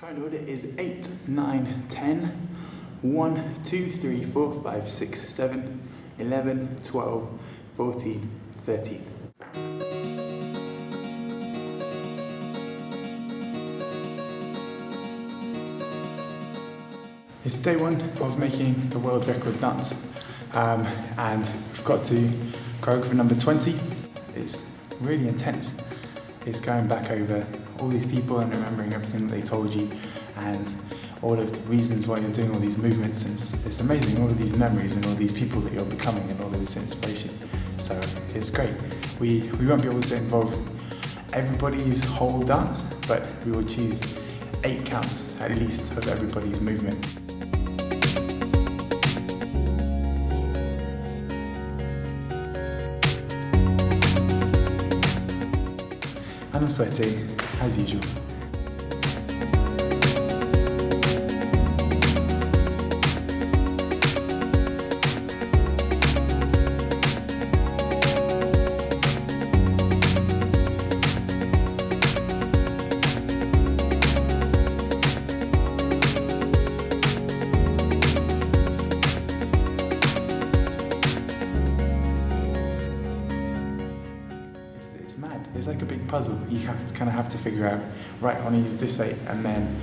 Current order is 8, 9, 10, 1, 2, 3, 4, 5, 6, 7, 11, 12, 14, 13. It's day one of making the world record dance um, and we've got to choreographer number 20. It's really intense. It's going back over all these people and remembering everything they told you and all of the reasons why you're doing all these movements. And it's, it's amazing all of these memories and all these people that you're becoming and all of this inspiration. So it's great. We we won't be able to involve everybody's whole dance but we will choose eight counts at least of everybody's movement. I'm sweating 太极就 puzzle. You have to kind of have to figure out, right, I want to use this eight, and then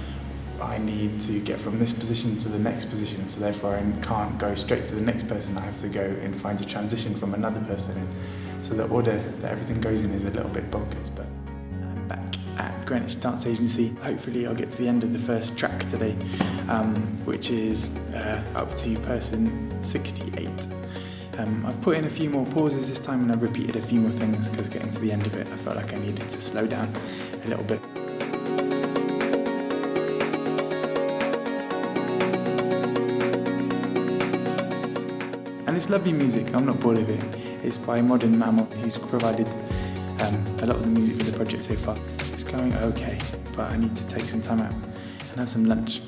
I need to get from this position to the next position. So therefore, I can't go straight to the next person. I have to go and find a transition from another person. And so the order that everything goes in is a little bit bonkers. But I'm back at Greenwich Dance Agency. Hopefully, I'll get to the end of the first track today, um, which is uh, up to person 68. Um, I've put in a few more pauses this time and I've repeated a few more things because getting to the end of it I felt like I needed to slow down a little bit. And it's lovely music, I'm not bored of it. It's by Modern Mammal, who's provided um, a lot of the music for the project so far. It's going okay, but I need to take some time out and have some lunch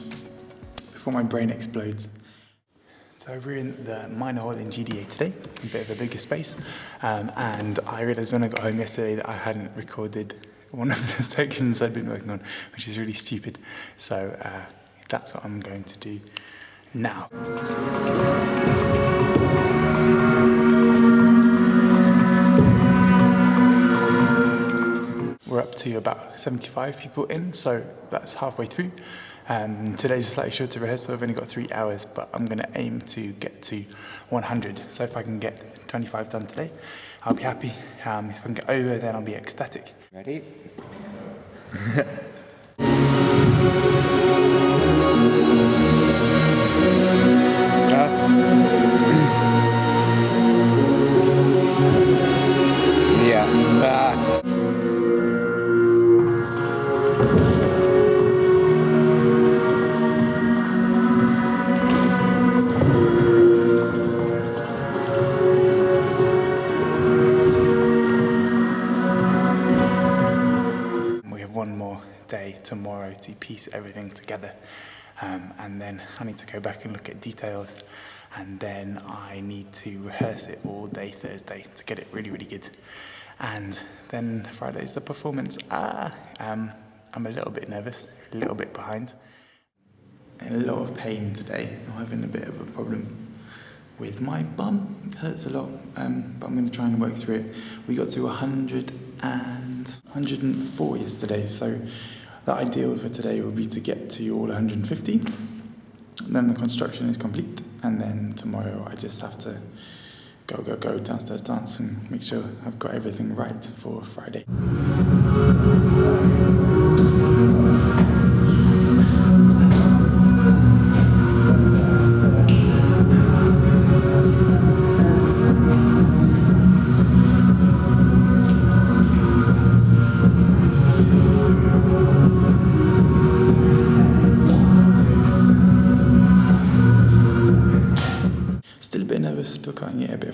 before my brain explodes. So we're in the minor hall in GDA today, a bit of a bigger space, um, and I realised when I got home yesterday that I hadn't recorded one of the sections I'd been working on, which is really stupid. So uh, that's what I'm going to do now. Up to about 75 people in, so that's halfway through. Um, today's a slightly shorter rehearsal, I've only got three hours, but I'm going to aim to get to 100. So if I can get 25 done today, I'll be happy. Um, if I can get over, then I'll be ecstatic. Ready? yeah. Ah. Tomorrow to piece everything together. Um, and then I need to go back and look at details. And then I need to rehearse it all day Thursday to get it really, really good. And then Friday's the performance. Ah, um, I'm a little bit nervous, a little bit behind. In a lot of pain today. I'm having a bit of a problem with my bum. It hurts a lot, um, but I'm going to try and work through it. We got to 100 and 104 yesterday, so the ideal for today would be to get to all 150. And Then the construction is complete, and then tomorrow I just have to go, go, go downstairs dance and make sure I've got everything right for Friday.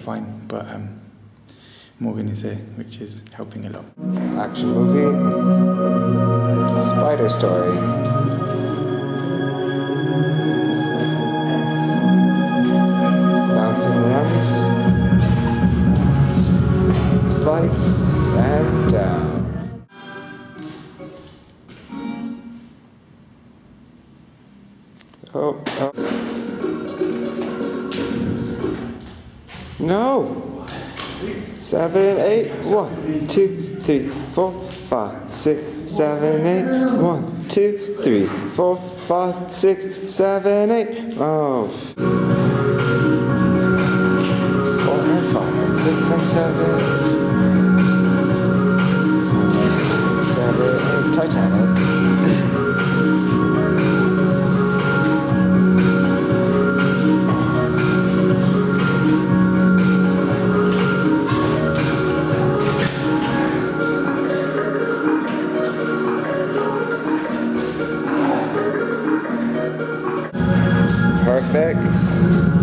Fine, but um, Morgan is here, which is helping a lot. Action movie. Spider Story. Bouncing runs. Slice and down. No. Seven, eight, one, two, three, four, five, six, seven, eight, one, two, three, four, five, six, seven, eight. Oh. Four and five, and six and seven. Seven, Titanic. Perfect.